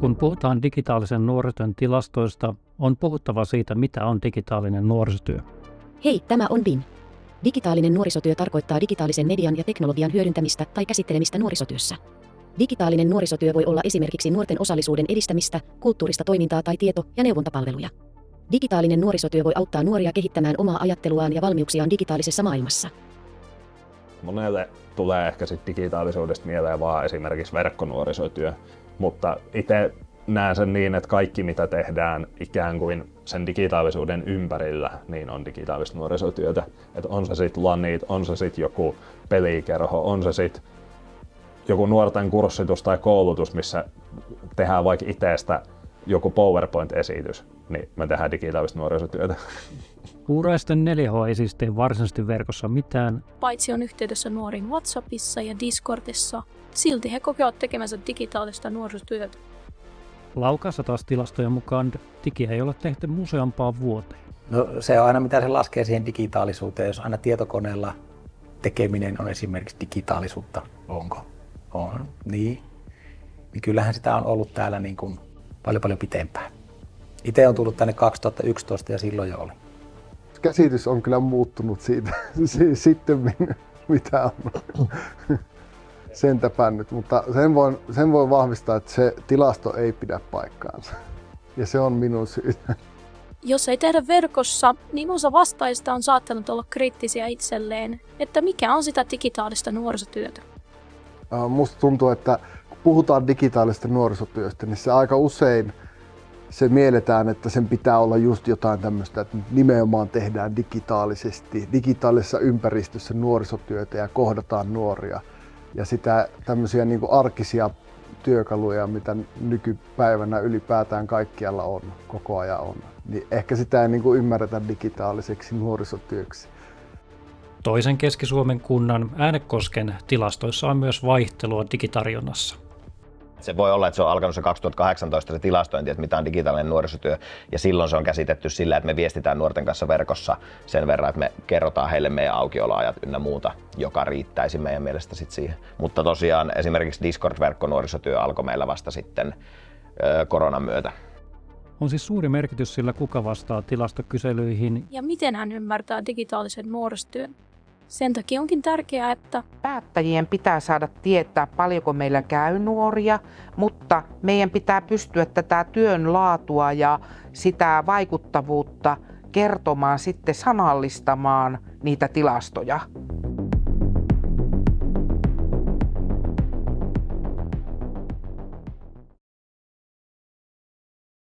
Kun puhutaan digitaalisen nuorisotyön tilastoista, on puhuttava siitä, mitä on digitaalinen nuorisotyö. Hei, tämä on BIN. Digitaalinen nuorisotyö tarkoittaa digitaalisen median ja teknologian hyödyntämistä tai käsittelemistä nuorisotyössä. Digitaalinen nuorisotyö voi olla esimerkiksi nuorten osallisuuden edistämistä, kulttuurista toimintaa tai tieto- ja neuvontapalveluja. Digitaalinen nuorisotyö voi auttaa nuoria kehittämään omaa ajatteluaan ja valmiuksiaan digitaalisessa maailmassa. Monelle tulee ehkä sit digitaalisuudesta mieleen vaan esimerkiksi verkkonuorisotyö, mutta itse näen sen niin, että kaikki mitä tehdään ikään kuin sen digitaalisuuden ympärillä, niin on digitaalista nuorisotyötä. Että on se sitten lanit, on se sitten joku pelikerho, on se sitten joku nuorten kurssitus tai koulutus, missä tehdään vaikka itsestä joku PowerPoint-esitys, niin me tehdään digitaalista nuorisotyötä. Kuuraisten 4H ei siis tee varsinaisesti verkossa mitään. Paitsi on yhteydessä nuoriin WhatsAppissa ja Discordissa, silti he kokevat tekemänsä digitaalista nuorisotyötä. Laukassa taas tilastojen mukaan digiä ei ole tehty museampaan vuoteen. No se on aina mitä se laskee siihen digitaalisuuteen, jos aina tietokoneella tekeminen on esimerkiksi digitaalisuutta. Onko? On. Niin. niin kyllähän sitä on ollut täällä niin kuin paljon paljon pitempään. Itse on tullut tänne 2011 ja silloin jo oli. Käsitys on kyllä muuttunut siitä sitten, mitä on sentäpä nyt, mutta sen voin, sen voin vahvistaa, että se tilasto ei pidä paikkaansa. Ja se on minun syytä. Jos ei tehdä verkossa, niin osa vastaajista on saattanut olla kriittisiä itselleen, että mikä on sitä digitaalista nuorisotyötä. Musta tuntuu, että puhutaan digitaalista nuorisotyöstä, niin se aika usein se mielletään, että sen pitää olla just jotain tämmöistä, että nimenomaan tehdään digitaalisesti, digitaalisessa ympäristössä nuorisotyötä ja kohdataan nuoria ja sitä tämmöisiä niin arkisia työkaluja, mitä nykypäivänä ylipäätään kaikkialla on, koko ajan on. Niin ehkä sitä ei niin ymmärretä digitaaliseksi nuorisotyöksi. Toisen Keski-Suomen kunnan Äänekosken tilastoissa on myös vaihtelua digitarjonnassa. Se voi olla, että se on alkanut se 2018 se tilastointi, että mitä on digitaalinen nuorisotyö, ja silloin se on käsitetty sillä, että me viestitään nuorten kanssa verkossa sen verran, että me kerrotaan heille meidän aukioloajat ynnä muuta, joka riittäisi meidän mielestä sitten siihen. Mutta tosiaan esimerkiksi Discord-verkkonuorisotyö alkoi meillä vasta sitten koronan myötä. On siis suuri merkitys sillä, kuka vastaa tilastokyselyihin. Ja miten hän ymmärtää digitaalisen nuorisotyön. Sen takia onkin tärkeää, että päättäjien pitää saada tietää paljonko meillä käy nuoria, mutta meidän pitää pystyä tätä työn laatua ja sitä vaikuttavuutta kertomaan sitten sanallistamaan niitä tilastoja.